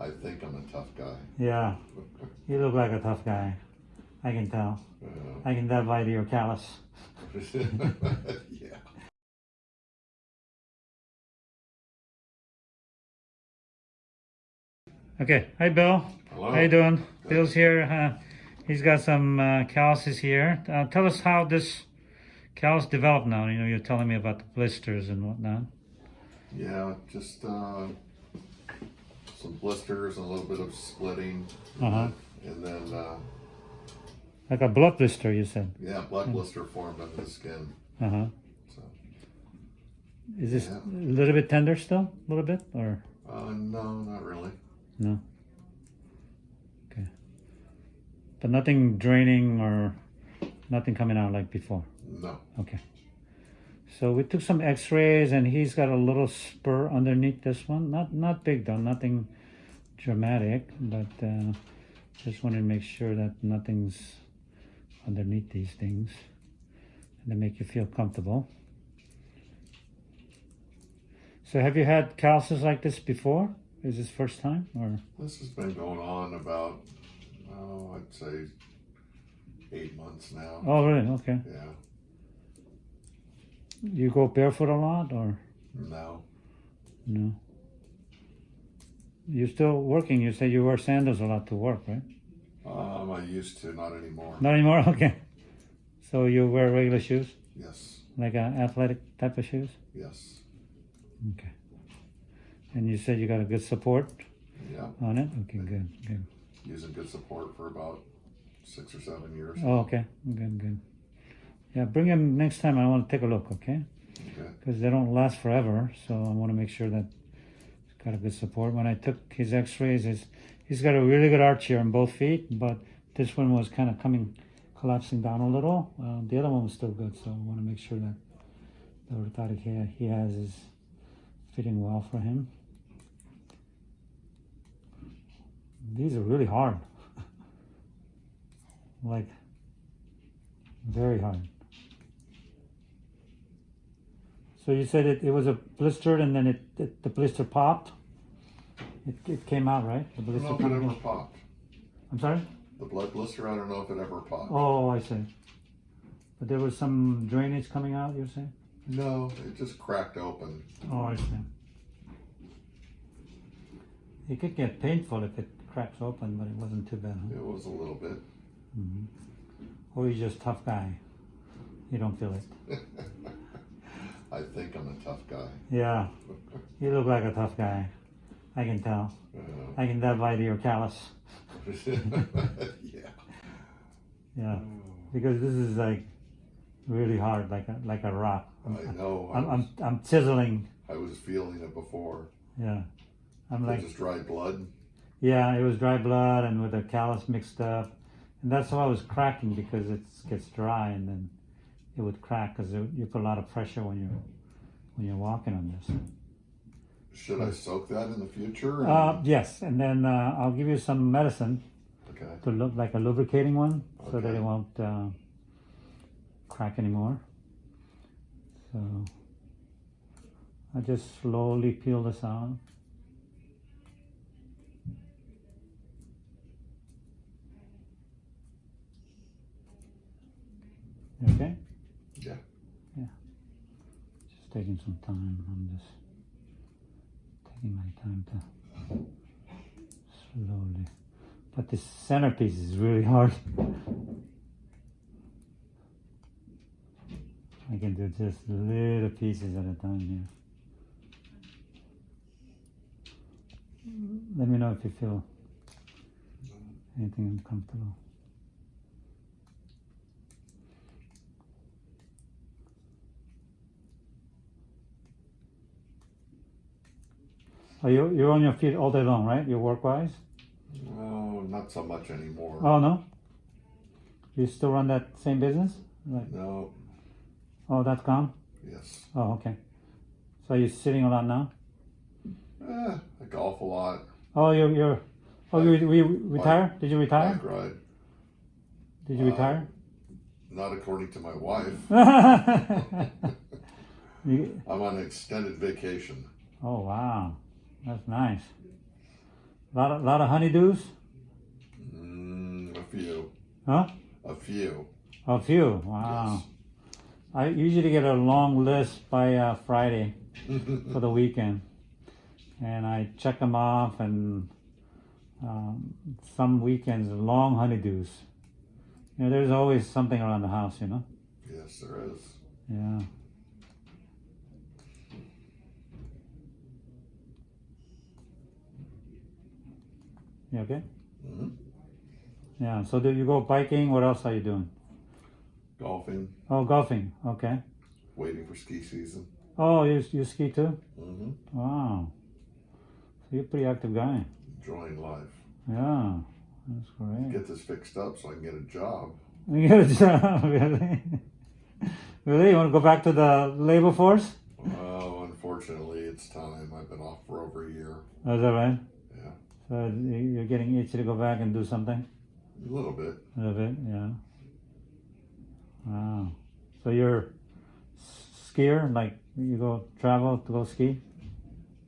I think I'm a tough guy. Yeah, you look like a tough guy. I can tell. Uh, I can tell by your callus. yeah. Okay, hi Bill. Hello. How you doing? Bill's here. Uh, he's got some uh, calluses here. Uh, tell us how this callus developed now. You know, you're telling me about the blisters and whatnot. Yeah, just uh, some blisters, and a little bit of splitting, Uh-huh. and then uh, Like a blood blister, you said. yeah, blood blister formed under the skin. Uh-huh. So Is this Yeah. a little bit tender still? A little bit? Or uh, no, not really. no? Okay. But nothing draining or nothing coming out like before? No. Okay. So we took some x-rays and he's got a little spur underneath this one. Not not big though, nothing dramatic, but uh, just wanted to make sure that nothing's underneath these things and to make you feel comfortable. So have you had calluses like this before? Is this first time or? This has been going on about, oh, I'd say eight months now. Oh really? Okay. Yeah. You go barefoot a lot or No. no? You're still working. You say you wear sandals a lot to work, right? Um, I used to, not anymore. Not anymore? Okay. So you wear regular shoes? Yes. Like uh, athletic type of shoes? Yes. Okay. And you said you got a good support Yeah. on it? Okay, good, good. Using good support for about six or seven years. Oh, okay, good, good. Yeah, bring them next time. I want to take a look, okay? Okay. Because they don't last forever, so I want to make sure that it's got a good support. When I took his x-rays, he's, he's got a really good arch here on both feet, but this one was kind of coming, collapsing down a little. Uh, the other one was still good, so I want to make sure that the orthotic he, he has is fitting well for him. These are really hard. like, very hard. So you said it, it was a blister and then it, it the blister popped? It, it came out, right? The I don't blister know if it ever popped. I'm sorry? The blood blister, I don't know if it ever popped. Oh, I see. But there was some drainage coming out, you're saying? No, it just cracked open. Oh, I see. It could get painful if it cracks open, but it wasn't too bad, huh? It was a little bit. hmm Or you're just tough guy. You don't feel it. I think I'm a tough guy. Yeah, you look like a tough guy. I can tell. Uh, I can tell by your callus. yeah. Yeah, because this is like really hard, like a like a rock. I'm, I know. I I'm, was, I'm, I'm chiseling. I was feeling it before. Yeah, I'm It like just dried blood. yeah. It was dry blood and with the callus mixed up, and that's why I was cracking because it gets dry and then it would crack because you put a lot of pressure when you're when you're walking on this. Should I soak that in the future? Uh, yes, and then uh, I'll give you some medicine okay. to look like a lubricating one so that it won't uh, crack anymore. So I just slowly peel this out. Okay? Taking some time. I'm just taking my time to slowly. But this centerpiece is really hard. I can do just little pieces at a time here. Let me know if you feel anything uncomfortable. Oh, you, you're on your feet all day long, right? Your work wise? No, not so much anymore. Oh, no? You still run that same business? Like, No. oh, that's gone? Yes. Oh, okay. So you're sitting a lot now? Eh, I golf a lot. Oh, you're, you're oh, you, you retire? Did you retire? Bike ride. Did you Uh, retire? Not according to my wife. I'm on extended vacation. oh, wow. That's nice. A lot of lot of honeydews, Mm, a few. huh? A few. A few. Wow. Yes. I usually get a long list by uh, Friday for the weekend, and I check them off. And um, some weekends, long honeydews. You know, there's always something around the house. You know. yes, there is. Yeah. You okay? hmm Yeah. So do you go biking? What else are you doing? Golfing, Oh, golfing. Okay. waiting for ski season. Oh, you you ski too? hmm Wow. So you're a pretty active guy. Enjoying life. Yeah. That's great. Get this fixed up so I can get a job. You get a job, really? really? You want to go back to the labor force? Oh, unfortunately, it's time. I've been off for over a year. Is that right? So you're getting itchy to go back and do something? a little bit. A little bit, yeah. Wow. So you're skier, like you go travel to go ski?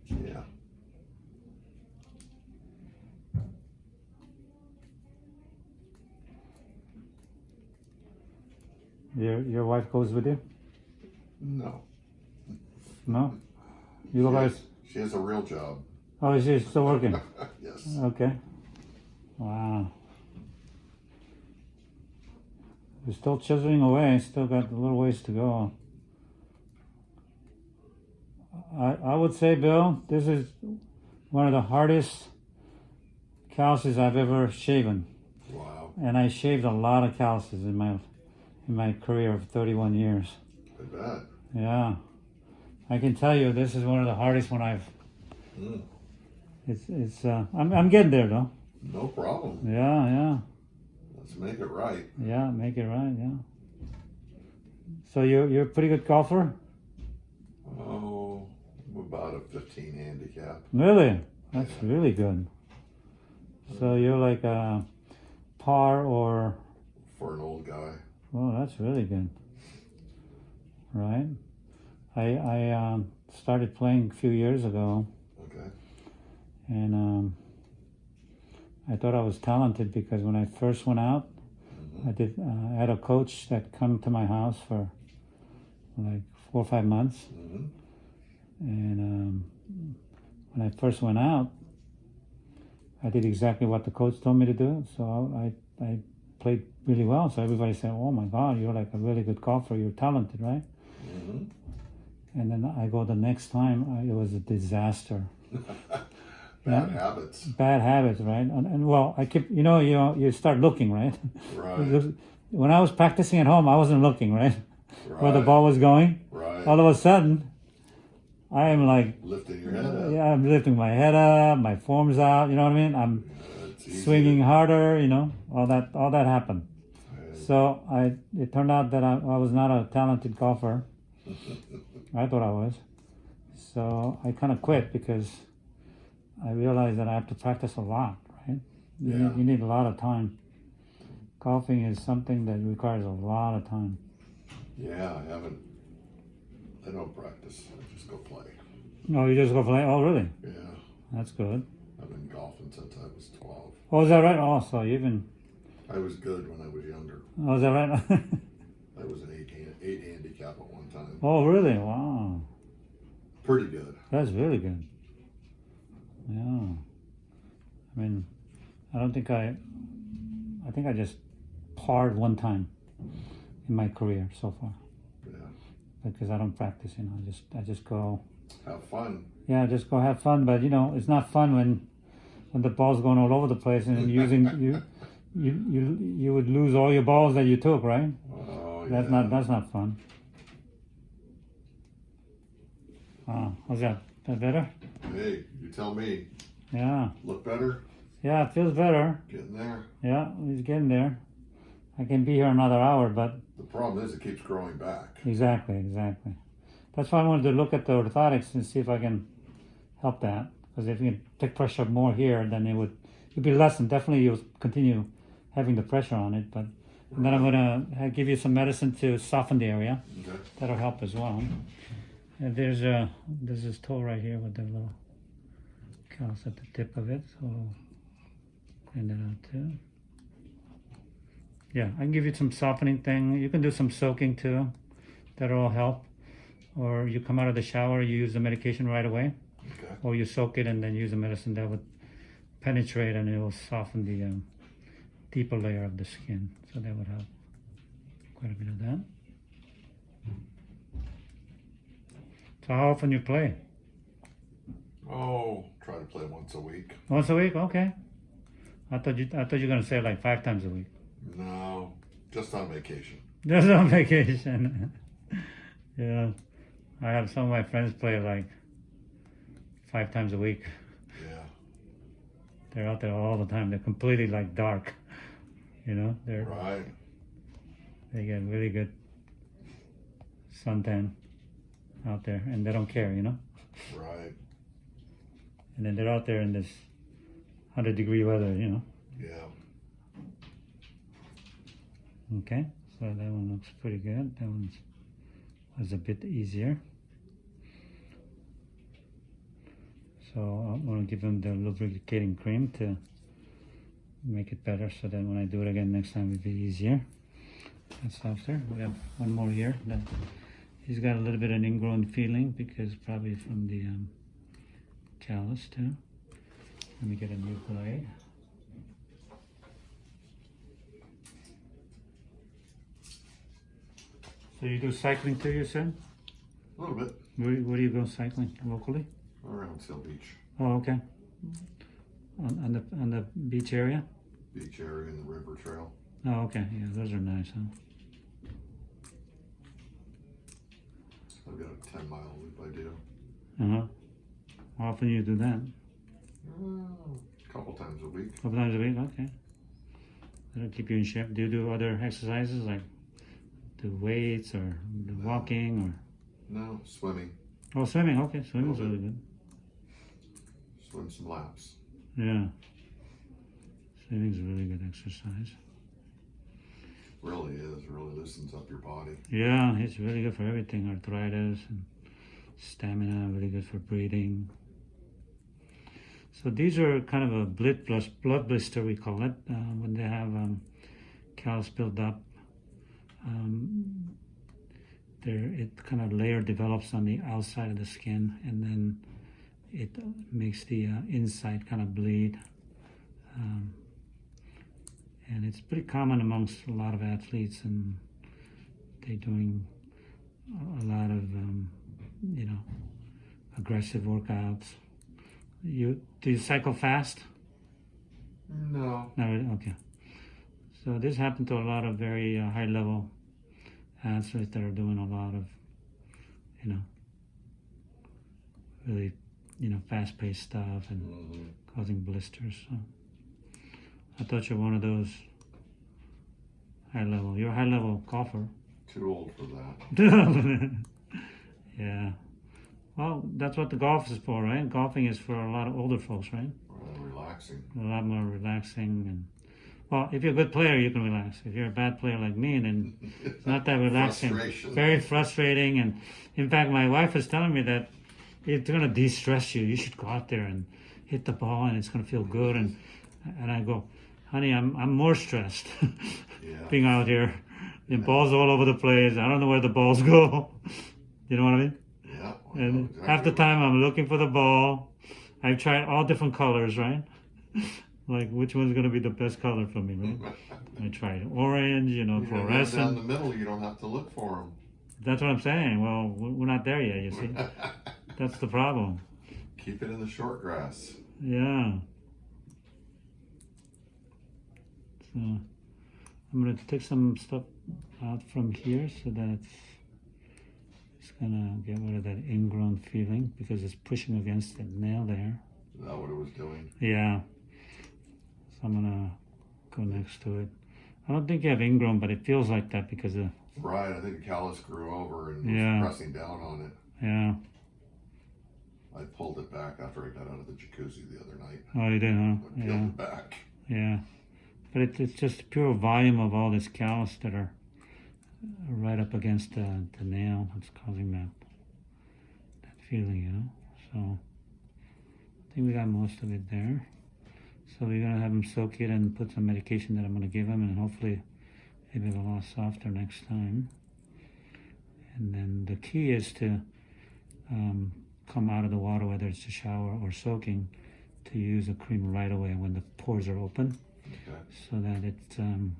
Yeah. Your your wife goes with you? No. No? You go by? she has a real job. Oh, is it still working. yes. Okay. Wow. We're still chiseling away. Still got a little ways to go. I I would say, Bill, this is one of the hardest calluses I've ever shaven, Wow. and I shaved a lot of calluses in my in my career of 31 years. I bet. Yeah, I can tell you, this is one of the hardest one I've. Mm. It's it's. Uh, I'm I'm getting there though. No problem. Yeah, yeah. Let's make it right. Yeah, make it right. Yeah. So you're you're a pretty good golfer, Oh, I'm about a 15 handicap. really? That's really good. So you're like a par or For an old guy. oh, that's really good. Right. I I um, started playing a few years ago. And um, I thought I was talented because when I first went out, I did. Uh, I had a coach that come to my house for like four or five months. hmm And um, when I first went out, I did exactly what the coach told me to do. So I, I played really well. So everybody said, "Oh my God, you're like a really good golfer. You're talented, right?" hmm And then I go the next time, I, it was a disaster. Bad habits. Bad habits, right? And, and well, I keep, you know, you know, you start looking, right? Right. when I was practicing at home, I wasn't looking, right, Right. where the ball was going. Right. All of a sudden, I am like, Lifting your head up. yeah, I'm lifting my head up, my form's out. You know what I mean? I'm Yeah, swinging to- harder, you know, all that all that happened. So I it turned out that I, I was not a talented golfer. I thought I was. So I kind of quit because I realized that I have to practice a lot, right? You, Yeah. need, you need a lot of time. Golfing is something that requires a lot of time. Yeah, I haven't. I don't practice. I just go play. Oh, you just go play? Oh, really? Yeah. That's good. I've been golfing since I was 12. Oh, is that right? Oh, so you even. I was good when I was younger. Oh, is that right? I was an eight, hand, eight handicap at one time. oh, really? Wow. Pretty good. That's really good. Yeah. I mean, I don't think I. I think I just parred one time in my career so far Yeah. because I don't practice. You know, I just I just go. Have fun. Yeah, just go have fun. But you know, it's not fun when when the ball's going all over the place and using you. You, you you would lose all your balls that you took, right? Oh, That's yeah. not that's not fun. Ah, how's that? That better? Hey, you tell me. Yeah. Look better? Yeah, it feels better. Getting there? Yeah, he's getting there. I can be here another hour, but The problem is it keeps growing back. exactly, exactly. That's why I wanted to look at the orthotics and see if I can help that. Because if you can take pressure more here, then it would it'd be less, and definitely you'll continue having the pressure on it. But and then I'm gonna uh, give you some medicine to soften the area. Okay. That'll help as well. And there's a there's this toe right here with the little callus at the tip of it, so clean that out too. Yeah, I can give you some softening thing. You can do some soaking too. That'll help. Or you come out of the shower, you use the medication right away, Okay. or you soak it and then use the medicine. That would penetrate and it will soften the um, deeper layer of the skin. So that would help quite a bit of that. So how often you play? Oh, try to play once a week. Once a week? Okay. I thought you I thought you were gonna say like five times a week. No, just on vacation. Just on vacation. yeah. I have some of my friends play like five times a week. Yeah. They're out there all the time. They're completely like dark. You know, they're Right. they get really good suntan out there and they don't care, you know? Right. And then they're out there in this hundred degree weather, you know. Yeah. Okay, so that one looks pretty good. That one was a bit easier. So I'm gonna give them the lubricating cream to make it better so that when I do it again next time it'll be easier. That's softer. We have one more here that he's got a little bit of an ingrown feeling because probably from the um, callus too. Let me get a new blade. So you do cycling too, you said? A little bit Where, where do you go cycling? Locally? around Seal Beach, Oh, okay. On, on the on the beach area? beach area and the river trail. Oh, okay. Yeah, those are nice, huh? I've got a 10 mile loop I do. Uh huh. How often you do that? A couple times a week. couple times a week? Okay. That'll keep you in shape. Do you do other exercises like do weights or do walking or? No, swimming. oh swimming? Okay, swimming's really good. Swim some laps. Yeah. Swimming's a really good exercise. Really is. Really loosens up your body. Yeah, it's really good for everything. Arthritis and stamina, really good for breathing. So these are kind of a blood, blood blister, we call it, uh, when they have um, callus build up. Um, there, it kind of layer develops on the outside of the skin, and then it makes the uh, inside kind of bleed. Um, and it's pretty common amongst a lot of athletes, and they're doing a lot of um, you know aggressive workouts. You do you cycle fast? No. No, really? okay. So this happened to a lot of very uh, high level athletes that are doing a lot of you know really you know fast paced stuff and hmm causing blisters. So I thought you're one of those high level. You're a high level golfer. Too old for that. yeah. Well, that's what the golf is for, right? Golfing is for a lot of older folks, right? Relaxing. A lot more relaxing and well, if you're a good player, you can relax. If you're a bad player like me, then it's not that relaxing. Very frustrating. And in fact, my wife is telling me that it's going to de-stress you. You should go out there and hit the ball, and it's going to feel good. And and I go, honey, I'm I'm more stressed Yeah. being out here. The balls all over the place. I don't know where the balls go. you know what I mean? Yeah. Know And exactly half the time I'm looking for the ball. I've tried all different colors, right? like which one's gonna be the best color for me, right? I tried orange, you know, You know, down the middle, you don't have to look for them. That's what I'm saying. Well, we- we're not there yet. You see, that's the problem. Keep it in the short grass. Yeah. So I'm gonna take some stuff out from here so that it's, gonna get rid of that ingrown feeling because it's pushing against the nail there. Is that what it was doing? Yeah. So I'm gonna go next to it. I don't think you have ingrown, but it feels like that because of Right. I think the callus grew over and was Yeah. pressing down on it. yeah. I pulled it back after I got out of the jacuzzi the other night. Oh, you did, huh? I peeled Yeah, it back. yeah. But it, it's just pure volume of all this callus that are right up against the, the nail that's causing that that feeling, you know. So I think we got most of it there. So we're gonna have him soak it and put some medication that I'm gonna give him, and hopefully it'll a lot softer next time. And then the key is to um, come out of the water, whether it's a shower or soaking, to use a cream right away when the pores are open, So that it um,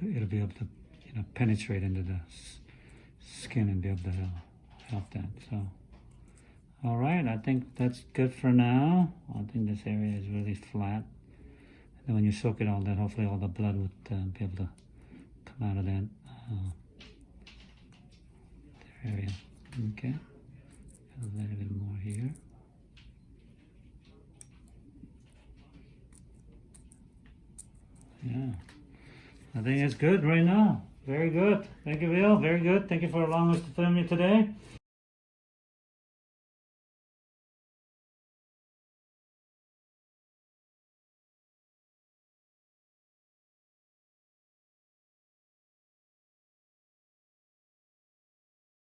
it'll, be able to you know penetrate into the skin and be able to help, help that. So, all right, I think that's good for now. I think this area is really flat. And then when you soak it all, that hopefully all the blood would uh, be able to come out of that uh, area. Okay, a little bit more here. Yeah, I think it's good right now. Very good. Thank you, Bill. Very good. Thank you for allowing us to film you today.